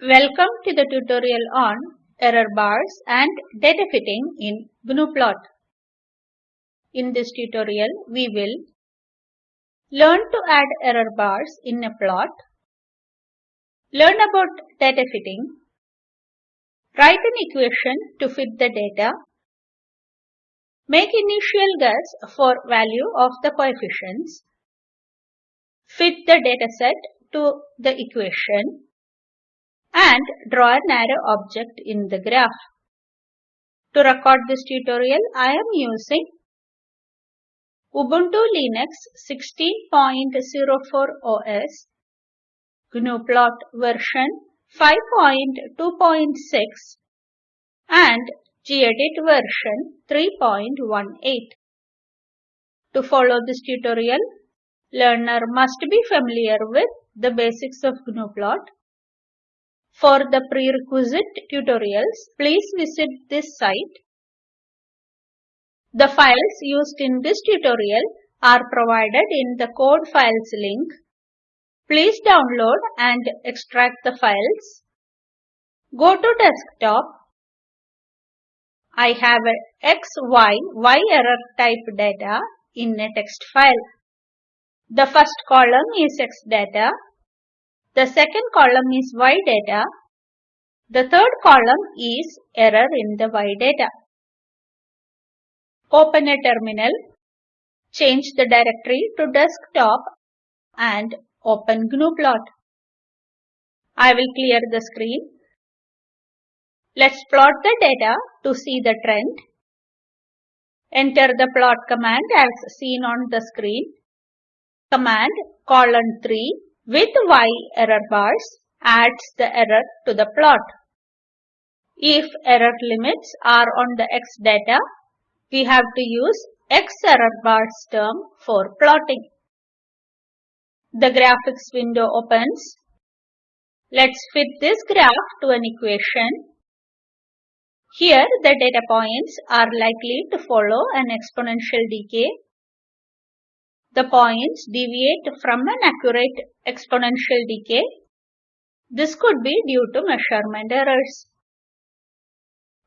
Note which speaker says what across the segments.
Speaker 1: Welcome to the tutorial on error bars and data fitting in GNUplot. In this tutorial, we will learn to add error bars in a plot, learn about data fitting, write an equation to fit the data, make initial guess for value of the coefficients, fit the dataset to the equation, and draw an arrow object in the graph. To record this tutorial, I am using Ubuntu Linux 16.04 OS, GNUplot version 5.2.6 and gedit version 3.18. To follow this tutorial, learner must be familiar with the basics of GNUplot for the prerequisite tutorials, please visit this site. The files used in this tutorial are provided in the code files link. Please download and extract the files. Go to desktop. I have a error type data in a text file. The first column is X data the second column is Y data. The third column is error in the Y data. Open a terminal. Change the directory to desktop and open GNUplot. I will clear the screen. Let's plot the data to see the trend. Enter the plot command as seen on the screen. Command colon 3 with y error bars adds the error to the plot. If error limits are on the x data, we have to use x error bars term for plotting. The graphics window opens. Let's fit this graph to an equation. Here the data points are likely to follow an exponential decay the points deviate from an accurate exponential decay. This could be due to measurement errors.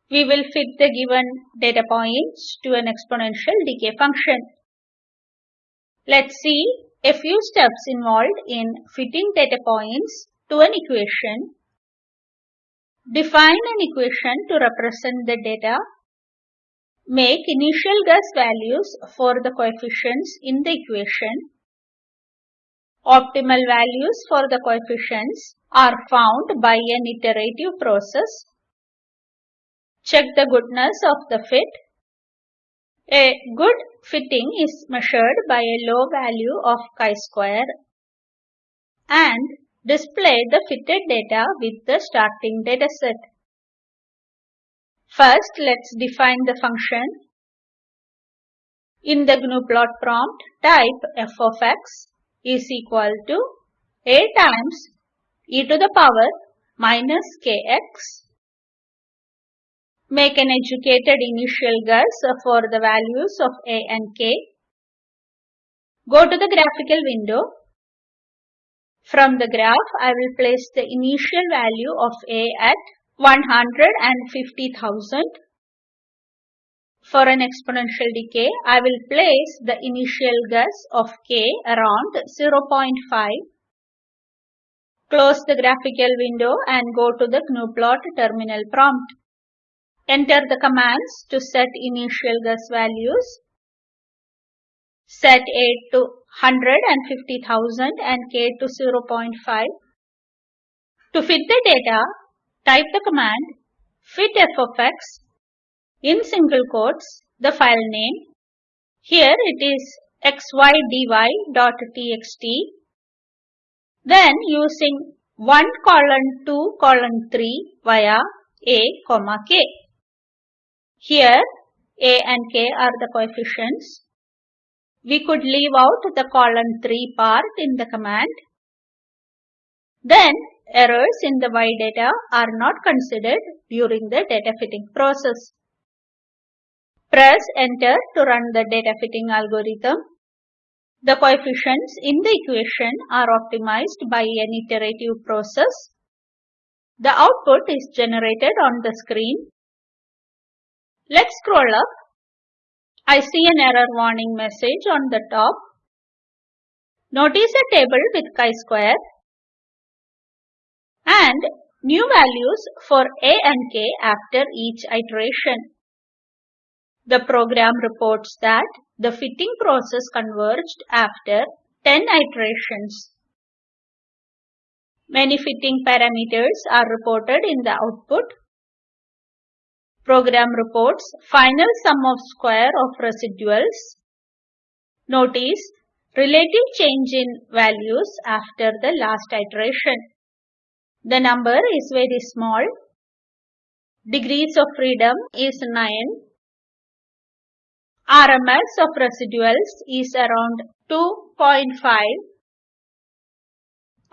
Speaker 1: We will fit the given data points to an exponential decay function. Let's see a few steps involved in fitting data points to an equation. Define an equation to represent the data Make initial guess values for the coefficients in the equation. Optimal values for the coefficients are found by an iterative process. Check the goodness of the fit. A good fitting is measured by a low value of chi-square and display the fitted data with the starting dataset. First, let's define the function. In the GNUplot prompt, type f of x is equal to a times e to the power minus kx. Make an educated initial guess for the values of a and k. Go to the graphical window. From the graph, I will place the initial value of a at 150,000. For an exponential decay, I will place the initial guess of k around 0.5. Close the graphical window and go to the GNUplot terminal prompt. Enter the commands to set initial guess values. Set A to 150,000 and K to 0.5. To fit the data, Type the command fit f of x in single quotes the file name. Here it is xydy.txt. Then using 1 colon 2 colon 3 via a comma k. Here a and k are the coefficients. We could leave out the colon 3 part in the command. Then Errors in the Y data are not considered during the data fitting process. Press enter to run the data fitting algorithm. The coefficients in the equation are optimized by an iterative process. The output is generated on the screen. Let's scroll up. I see an error warning message on the top. Notice a table with chi-square and new values for a and k after each iteration. The program reports that the fitting process converged after 10 iterations. Many fitting parameters are reported in the output. Program reports final sum of square of residuals. Notice relative change in values after the last iteration. The number is very small. Degrees of freedom is 9. RMS of residuals is around 2.5.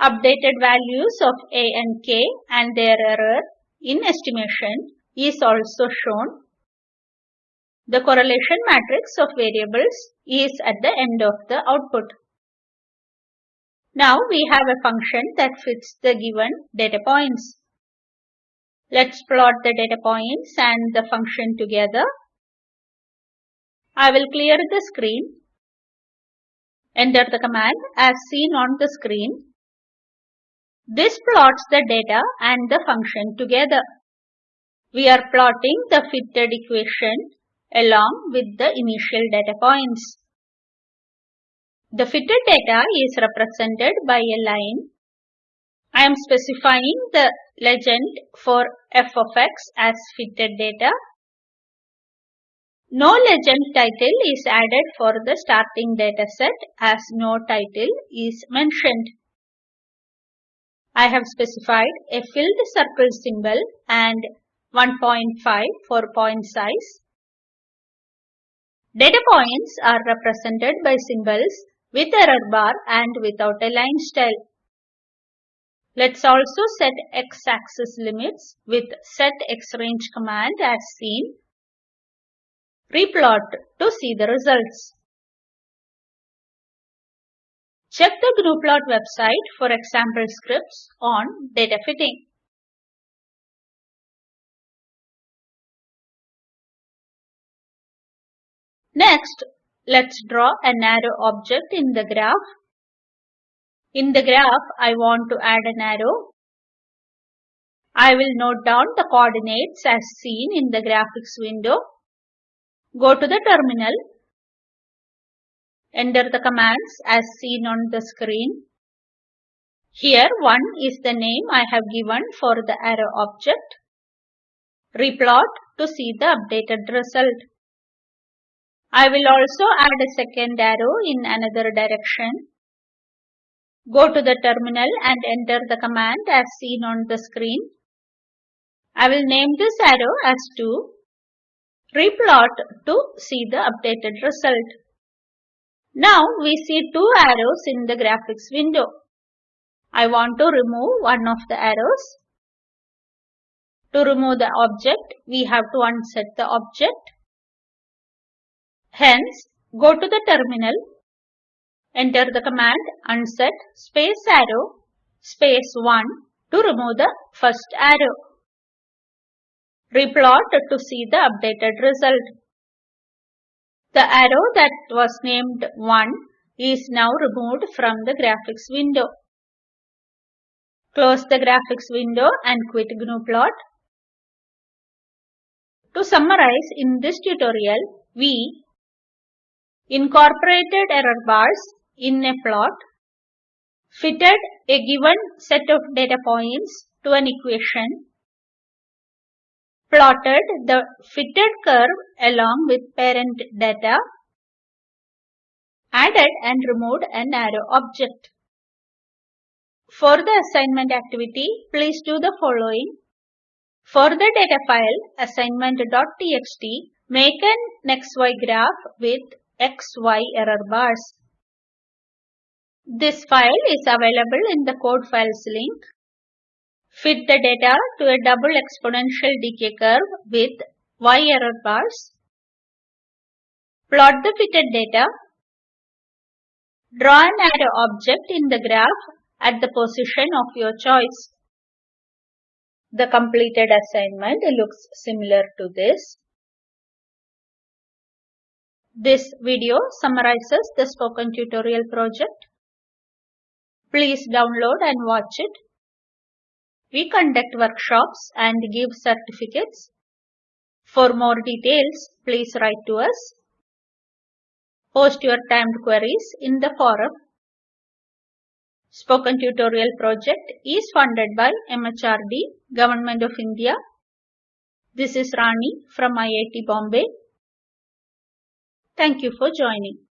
Speaker 1: Updated values of A and K and their error in estimation is also shown. The correlation matrix of variables is at the end of the output. Now we have a function that fits the given data points. Let's plot the data points and the function together. I will clear the screen. Enter the command as seen on the screen. This plots the data and the function together. We are plotting the fitted equation along with the initial data points. The fitted data is represented by a line. I am specifying the legend for f of x as fitted data. No legend title is added for the starting dataset as no title is mentioned. I have specified a filled circle symbol and 1.5 for point size. Data points are represented by symbols with error bar and without a line style. Let's also set x-axis limits with set x-range command as seen. Replot to see the results. Check the GNUplot website for example scripts on data fitting. Next, let's draw an arrow object in the graph. In the graph, I want to add an arrow. I will note down the coordinates as seen in the graphics window. Go to the terminal. Enter the commands as seen on the screen. Here 1 is the name I have given for the arrow object. Replot to see the updated result. I will also add a second arrow in another direction. Go to the terminal and enter the command as seen on the screen. I will name this arrow as 2. Replot to see the updated result. Now we see two arrows in the graphics window. I want to remove one of the arrows. To remove the object, we have to unset the object. Hence, go to the terminal, enter the command unset space arrow space 1 to remove the first arrow. Replot to see the updated result. The arrow that was named 1 is now removed from the graphics window. Close the graphics window and quit GNUplot. To summarize, in this tutorial, we incorporated error bars in a plot, fitted a given set of data points to an equation, plotted the fitted curve along with parent data, added and removed an arrow object. For the assignment activity, please do the following. For the data file assignment.txt, make an XY graph with XY error bars. This file is available in the code files link. Fit the data to a double exponential decay curve with Y error bars. Plot the fitted data. Draw an arrow object in the graph at the position of your choice. The completed assignment looks similar to this. This video summarizes the spoken tutorial project. Please download and watch it. We conduct workshops and give certificates. For more details, please write to us. Post your timed queries in the forum. Spoken Tutorial project is funded by MHRD, Government of India. This is Rani from IIT Bombay. Thank you for joining.